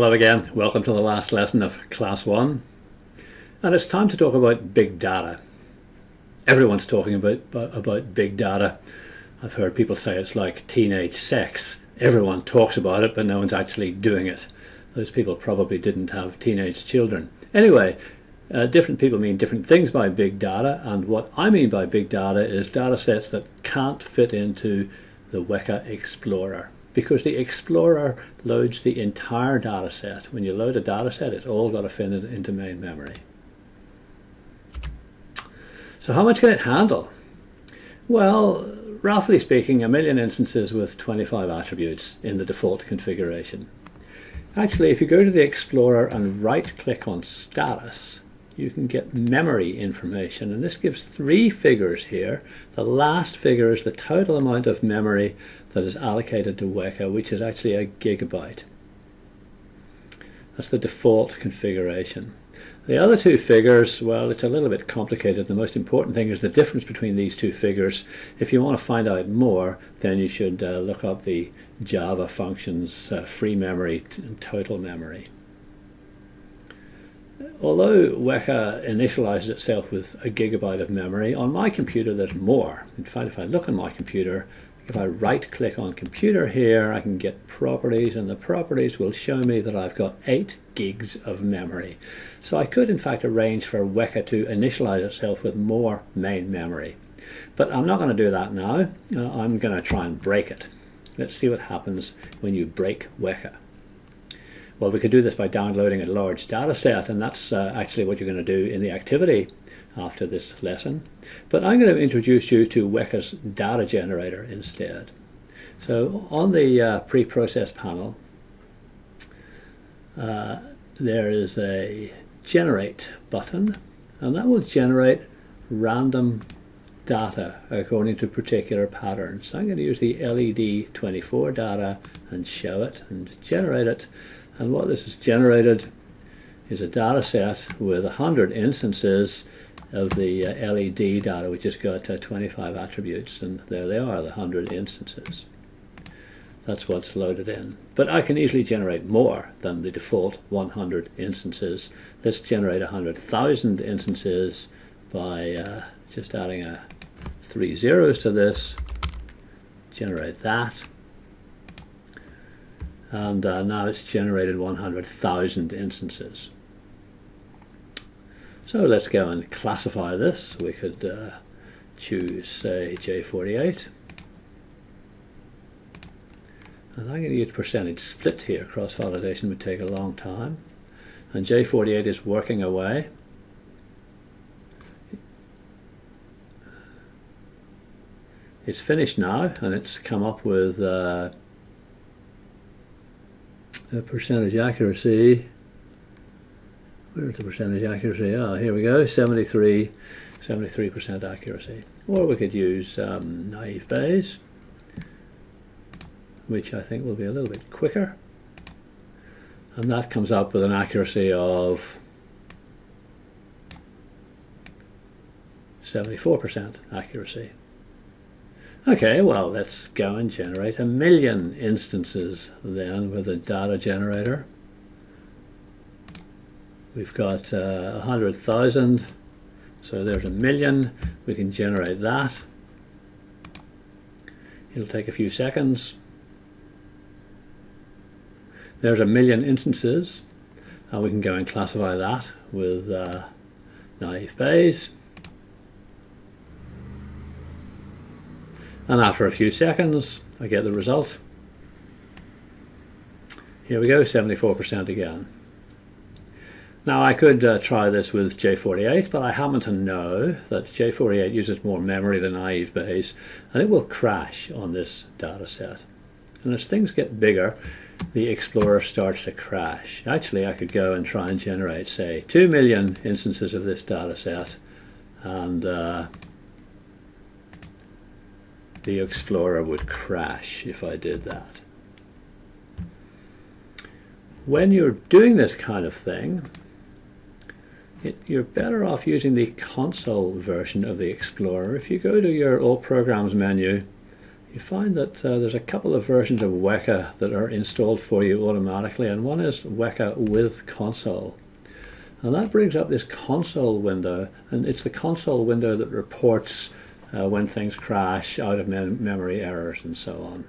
Hello again, welcome to the last lesson of Class 1. And it's time to talk about big data. Everyone's talking about, about big data. I've heard people say it's like teenage sex. Everyone talks about it, but no one's actually doing it. Those people probably didn't have teenage children. Anyway, uh, different people mean different things by big data, and what I mean by big data is data sets that can't fit into the Weka Explorer because the Explorer loads the entire data set. When you load a data set, it's all got to fit into main memory. So how much can it handle? Well, roughly speaking, a million instances with 25 attributes in the default configuration. Actually, if you go to the Explorer and right-click on Status, you can get memory information. And this gives three figures here. The last figure is the total amount of memory that is allocated to Weka, which is actually a gigabyte. That's the default configuration. The other two figures, well, it's a little bit complicated. The most important thing is the difference between these two figures. If you want to find out more, then you should uh, look up the Java functions uh, free memory and total memory. Although Weka initializes itself with a gigabyte of memory, on my computer there's more. In fact, if I look on my computer, if I right click on computer here, I can get properties and the properties will show me that I've got 8 gigs of memory. So I could in fact arrange for Weka to initialize itself with more main memory. But I'm not going to do that now. Uh, I'm going to try and break it. Let's see what happens when you break Weka. Well, we could do this by downloading a large data set, and that's uh, actually what you're going to do in the activity after this lesson. But I'm going to introduce you to Weka's data generator instead. So on the uh, pre-process panel, uh, there is a generate button, and that will generate random data according to particular patterns. So I'm going to use the LED24 data and show it and generate it and what this has generated is a data set with 100 instances of the uh, LED data, which has got uh, 25 attributes, and there they are, the 100 instances. That's what's loaded in. But I can easily generate more than the default 100 instances. Let's generate 100,000 instances by uh, just adding a three zeros to this, generate that and uh, now it's generated 100,000 instances. So let's go and classify this. We could uh, choose say J48 and I'm going to use percentage split here. Cross validation would take a long time and J48 is working away. It's finished now and it's come up with uh, percentage accuracy. Where's the percentage accuracy? Ah, here we go, 73, 73% accuracy. Or we could use um, naive Bayes, which I think will be a little bit quicker. And that comes up with an accuracy of 74% accuracy. Okay, well, let's go and generate a million instances then with a data generator. We've got uh, 100,000, so there's a million. We can generate that. It'll take a few seconds. There's a million instances, and we can go and classify that with uh, naive Bayes. And after a few seconds I get the result. Here we go, 74% again. Now I could uh, try this with J48, but I happen to know that J48 uses more memory than naive Bayes, and it will crash on this data set. And as things get bigger, the Explorer starts to crash. Actually, I could go and try and generate, say, 2 million instances of this data set, and uh, the Explorer would crash if I did that. When you're doing this kind of thing, it, you're better off using the console version of the Explorer. If you go to your All Programs menu, you find that uh, there's a couple of versions of Weka that are installed for you automatically, and one is Weka with console. And that brings up this console window, and it's the console window that reports uh, when things crash, out of mem memory errors, and so on.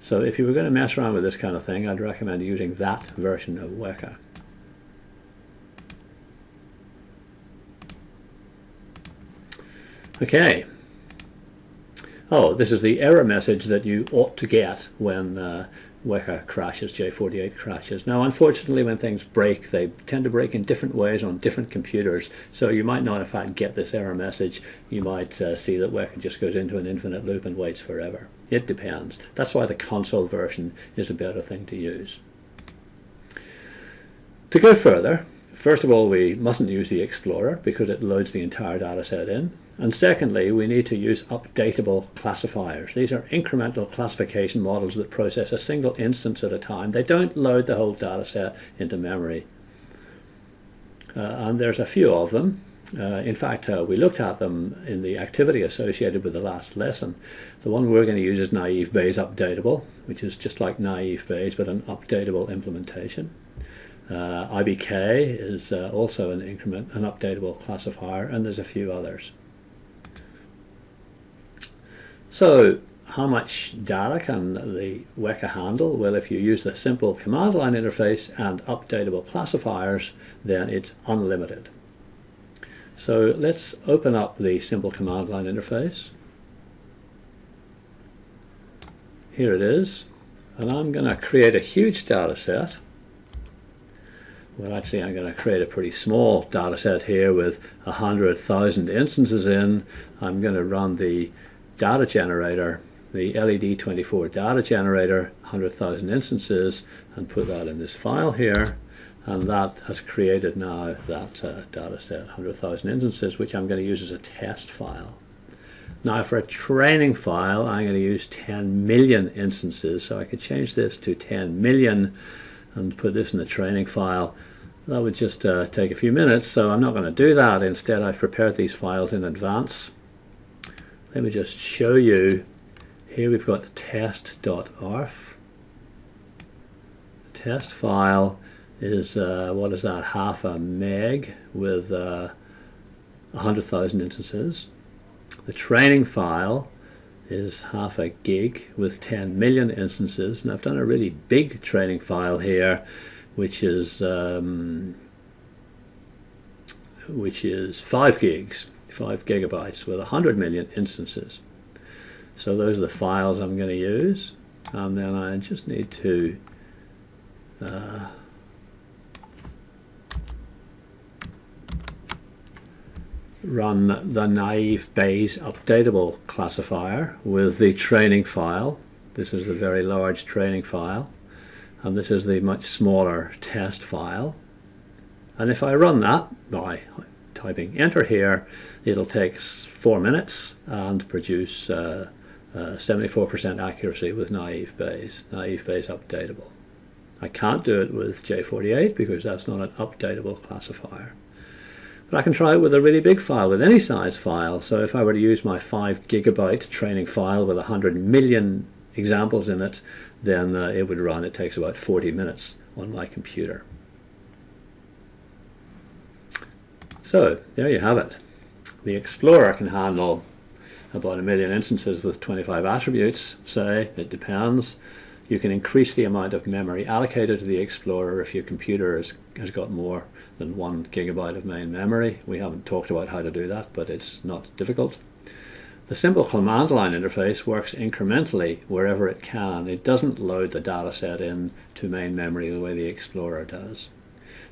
So if you were going to mess around with this kind of thing, I'd recommend using that version of Weka. Okay, oh, this is the error message that you ought to get when uh, Weka crashes, J48 crashes. Now, unfortunately, when things break, they tend to break in different ways on different computers. So you might not, in fact, get this error message. You might uh, see that Weka just goes into an infinite loop and waits forever. It depends. That's why the console version is a better thing to use. To go further, First of all, we mustn't use the Explorer because it loads the entire data set in. And secondly, we need to use updatable classifiers. These are incremental classification models that process a single instance at a time. They don't load the whole data set into memory. Uh, and there's a few of them. Uh, in fact, uh, we looked at them in the activity associated with the last lesson. The one we're going to use is naive Bayes updatable, which is just like naive Bayes, but an updatable implementation. Uh, IBK is uh, also an increment, an updatable classifier, and there's a few others. So how much data can the Weka handle? Well, if you use the simple command line interface and updatable classifiers, then it's unlimited. So let's open up the simple command line interface. Here it is. And I'm going to create a huge data set well actually I'm going to create a pretty small data set here with a hundred thousand instances in. I'm going to run the data generator the LED24 data generator 100,000 instances and put that in this file here. And that has created now that uh, data set 100,000 instances which I'm going to use as a test file. Now for a training file I'm going to use 10 million instances. So I could change this to 10 million and put this in the training file. That would just uh, take a few minutes, so I'm not going to do that. Instead, I've prepared these files in advance. Let me just show you. Here we've got test.arff. The test file is, uh, what is that, half a meg with uh, 100,000 instances. The training file is half a gig with 10 million instances. And I've done a really big training file here which is um, which is 5 gigs 5 gigabytes with 100 million instances. So those are the files I'm going to use. And then I just need to uh, run the naive Bayes updatable classifier with the training file. This is the very large training file and this is the much smaller test file. And if I run that by typing enter here, it'll take four minutes and produce 74% uh, uh, accuracy with naive Bayes, naive Bayes updatable. I can't do it with J48 because that's not an updatable classifier. But I can try it with a really big file, with any size file. So if I were to use my 5 gigabyte training file with 100 million examples in it, then uh, it would run. It takes about 40 minutes on my computer. So there you have it. The Explorer can handle about a million instances with 25 attributes, say, it depends. You can increase the amount of memory allocated to the Explorer if your computer has, has got more than one gigabyte of main memory. We haven't talked about how to do that, but it's not difficult. The simple command line interface works incrementally wherever it can. It doesn't load the data set in to main memory the way the Explorer does.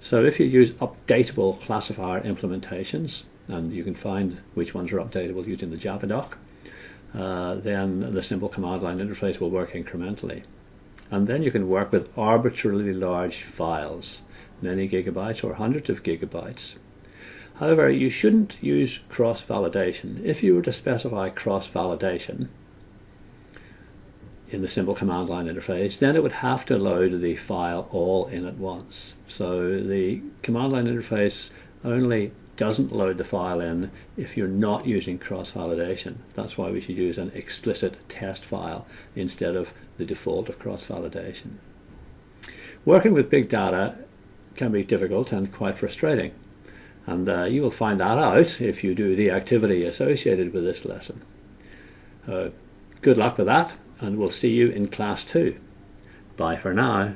So if you use updatable classifier implementations, and you can find which ones are updatable using the Javadoc, uh, then the simple command line interface will work incrementally. And then you can work with arbitrarily large files, many gigabytes or hundreds of gigabytes. However, you shouldn't use cross-validation. If you were to specify cross-validation in the simple command line interface, then it would have to load the file all in at once. So the command line interface only doesn't load the file in if you're not using cross-validation. That's why we should use an explicit test file instead of the default of cross-validation. Working with big data can be difficult and quite frustrating. And uh, you will find that out if you do the activity associated with this lesson. Uh, good luck with that, and we'll see you in class 2. Bye for now.